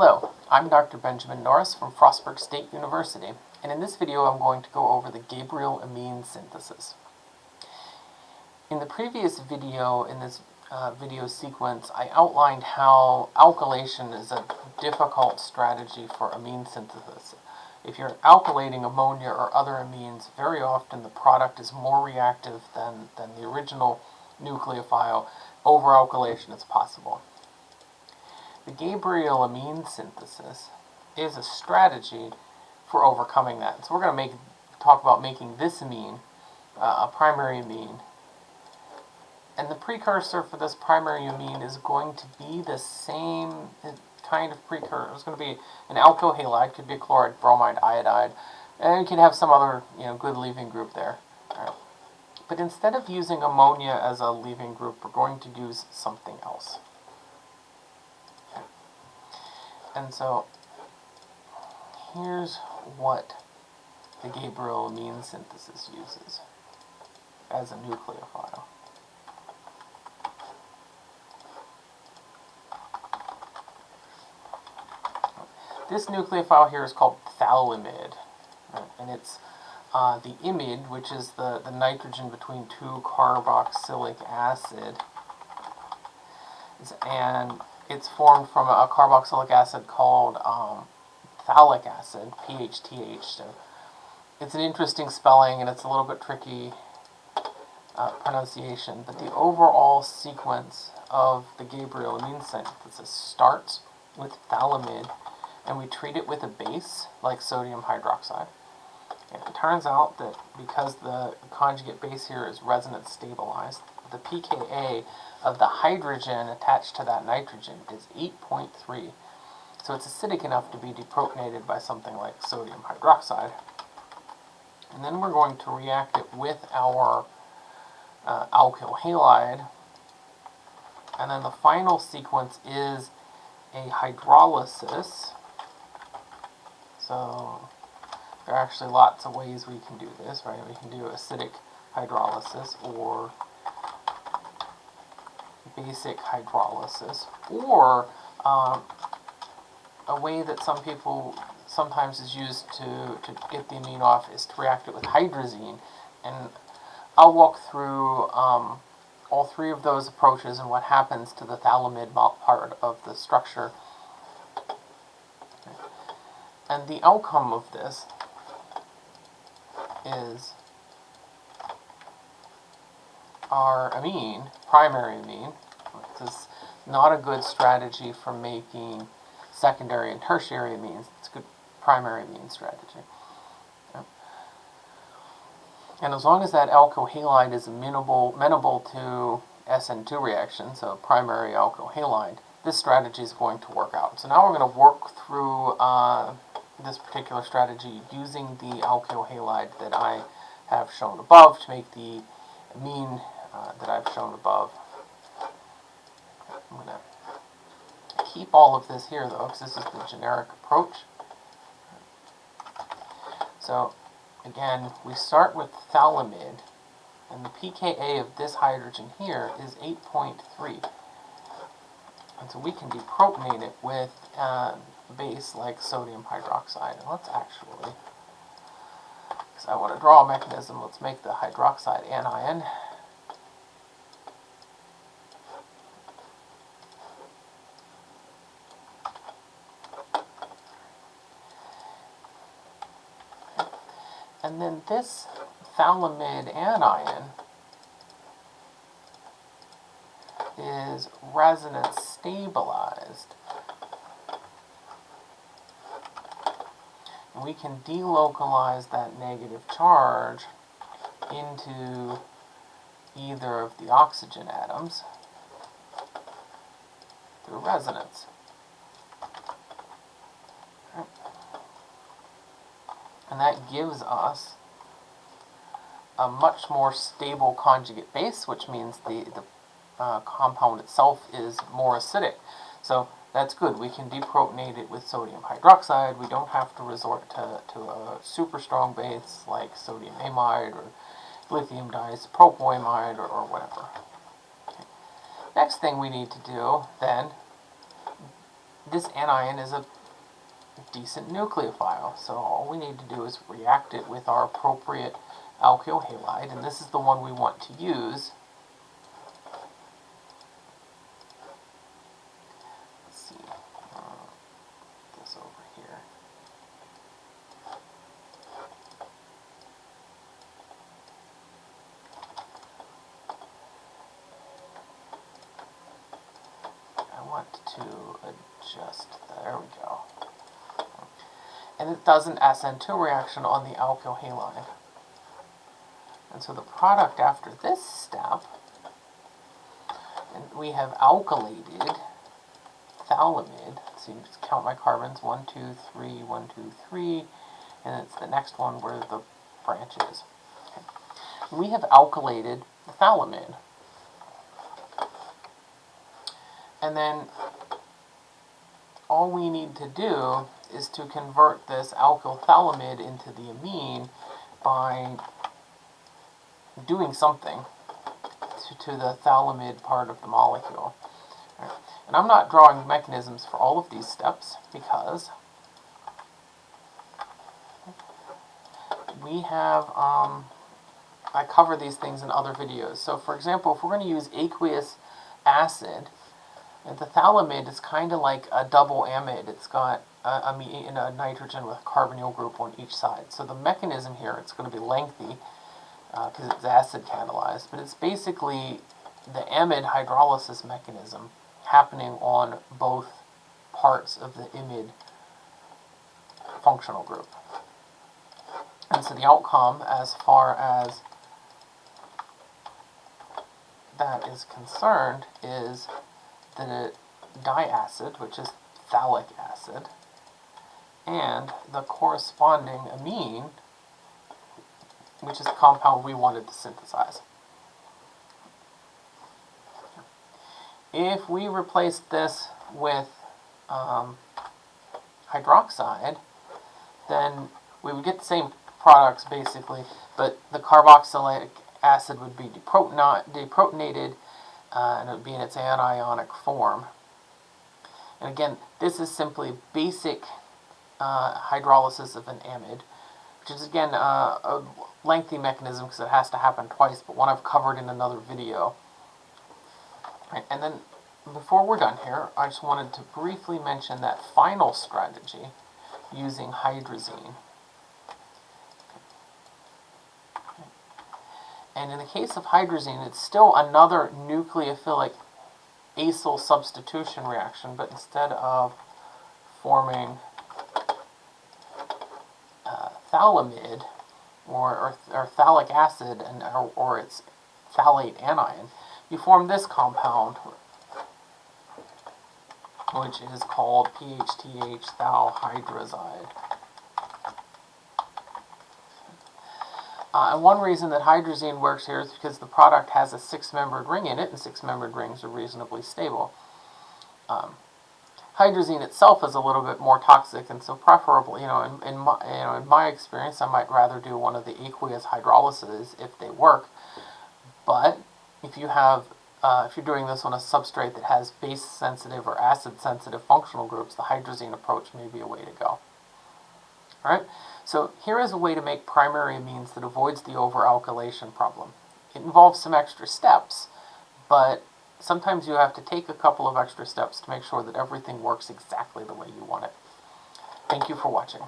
Hello, I'm Dr. Benjamin Norris from Frostburg State University, and in this video I'm going to go over the Gabriel amine synthesis. In the previous video, in this uh, video sequence, I outlined how alkylation is a difficult strategy for amine synthesis. If you're alkylating ammonia or other amines, very often the product is more reactive than, than the original nucleophile. Over-alkylation is possible. The Gabriel amine synthesis is a strategy for overcoming that. So we're going to make talk about making this amine uh, a primary amine. And the precursor for this primary amine is going to be the same kind of precursor. It's going to be an alkyl halide, could be a chloride, bromide, iodide, and you can have some other you know good leaving group there. Right. But instead of using ammonia as a leaving group, we're going to use something else. And so here's what the Gabriel amine synthesis uses as a nucleophile. This nucleophile here is called phthalimide, and it's uh, the imide, which is the, the nitrogen between two carboxylic acid, and it's formed from a carboxylic acid called um, phthalic acid, PHTH. So it's an interesting spelling and it's a little bit tricky uh, pronunciation, but the overall sequence of the Gabriel amine synthesis starts with phthalimide, and we treat it with a base like sodium hydroxide. And it turns out that because the conjugate base here is resonance stabilized, the pKa of the hydrogen attached to that nitrogen is 8.3. So it's acidic enough to be deprotonated by something like sodium hydroxide. And then we're going to react it with our uh, alkyl halide. And then the final sequence is a hydrolysis. So there are actually lots of ways we can do this, right? We can do acidic hydrolysis or basic hydrolysis, or um, a way that some people sometimes is used to, to get the amine off is to react it with hydrazine. And I'll walk through um, all three of those approaches and what happens to the phthalimide part of the structure. And the outcome of this is our amine, primary amine, this is not a good strategy for making secondary and tertiary amines. It's a good primary amine strategy. And as long as that alkyl halide is amenable, amenable to SN2 reaction, so primary alkyl halide, this strategy is going to work out. So now we're going to work through uh, this particular strategy using the alkyl halide that I have shown above to make the amine uh, that I've shown above. I'm going to keep all of this here, though, because this is the generic approach. So, again, we start with phthalimide, and the pKa of this hydrogen here is 8.3. And so we can deprotonate it with uh, a base like sodium hydroxide. And let's actually, because I want to draw a mechanism, let's make the hydroxide anion. And then this phthalimide anion is resonance stabilized. And we can delocalize that negative charge into either of the oxygen atoms through resonance. And that gives us a much more stable conjugate base, which means the, the uh, compound itself is more acidic. So that's good. We can deprotonate it with sodium hydroxide. We don't have to resort to, to a super strong base like sodium amide or lithium diisopropylamide or, or whatever. Okay. Next thing we need to do then, this anion is a decent nucleophile, so all we need to do is react it with our appropriate alkyl halide, and this is the one we want to use. Let's see, uh, this over here. I want to adjust, there we go. And it does an SN2 reaction on the alkyl halide. And so the product after this step, and we have alkylated phthalimide. So you just count my carbons, one, two, three, one, two, three, and it's the next one where the branch is. Okay. We have alkylated the. And then all we need to do is to convert this alkyl phthalimide into the amine by doing something to, to the phthalimide part of the molecule. And I'm not drawing mechanisms for all of these steps because we have, um, I cover these things in other videos. So for example, if we're going to use aqueous acid, and the phthalimide is kind of like a double amide. It's got a, a, a, nitrogen with a carbonyl group on each side. So the mechanism here, it's going to be lengthy because uh, it's acid catalyzed, but it's basically the amide hydrolysis mechanism happening on both parts of the imide functional group. And so the outcome as far as that is concerned is the diacid, which is phthalic acid, and the corresponding amine, which is the compound we wanted to synthesize. If we replace this with um, hydroxide, then we would get the same products basically, but the carboxylic acid would be deprotonated uh, and it would be in its anionic form. And again, this is simply basic uh, hydrolysis of an amide, which is again uh, a lengthy mechanism because it has to happen twice, but one I've covered in another video. Right, and then before we're done here, I just wanted to briefly mention that final strategy using hydrazine. And in the case of hydrazine, it's still another nucleophilic acyl substitution reaction, but instead of forming uh, phthalimide or, or, or, phthalic acid and or, or its phthalate anion, you form this compound, which is called PHTH thiohydrazide. Uh, and one reason that hydrazine works here is because the product has a six-membered ring in it, and six-membered rings are reasonably stable. Um, hydrazine itself is a little bit more toxic, and so preferably, you know, in, in, my, you know, in my experience, I might rather do one of the aqueous hydrolyses if they work. But if you have, uh, if you're doing this on a substrate that has base-sensitive or acid-sensitive functional groups, the hydrazine approach may be a way to go. All right. So here is a way to make primary amines that avoids the overalkylation problem. It involves some extra steps, but sometimes you have to take a couple of extra steps to make sure that everything works exactly the way you want it. Thank you for watching.